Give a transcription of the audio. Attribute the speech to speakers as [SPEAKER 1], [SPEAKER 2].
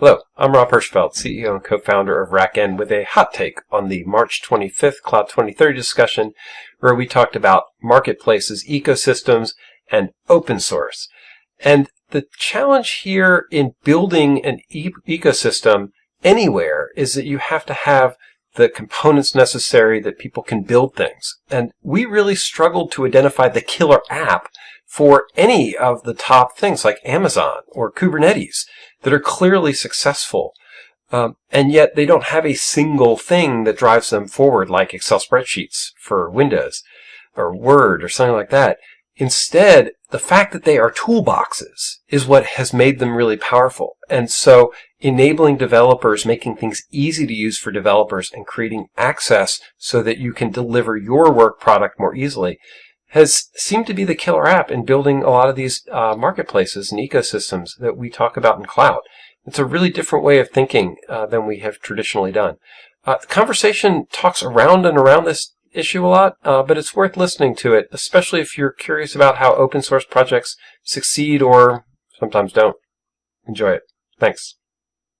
[SPEAKER 1] Hello, I'm Rob Hirschfeld, CEO and co-founder of RackN with a hot take on the March 25th Cloud 2030 discussion where we talked about marketplaces, ecosystems, and open source. And the challenge here in building an e ecosystem anywhere is that you have to have the components necessary that people can build things. And we really struggled to identify the killer app for any of the top things like Amazon or Kubernetes that are clearly successful. Um, and yet they don't have a single thing that drives them forward like Excel spreadsheets for Windows or Word or something like that. Instead, the fact that they are toolboxes is what has made them really powerful. And so enabling developers, making things easy to use for developers and creating access so that you can deliver your work product more easily has seemed to be the killer app in building a lot of these uh, marketplaces and ecosystems that we talk about in cloud. It's a really different way of thinking uh, than we have traditionally done. Uh, the conversation talks around and around this issue a lot, uh, but it's worth listening to it, especially if you're curious about how open source projects succeed or sometimes don't. Enjoy it. Thanks.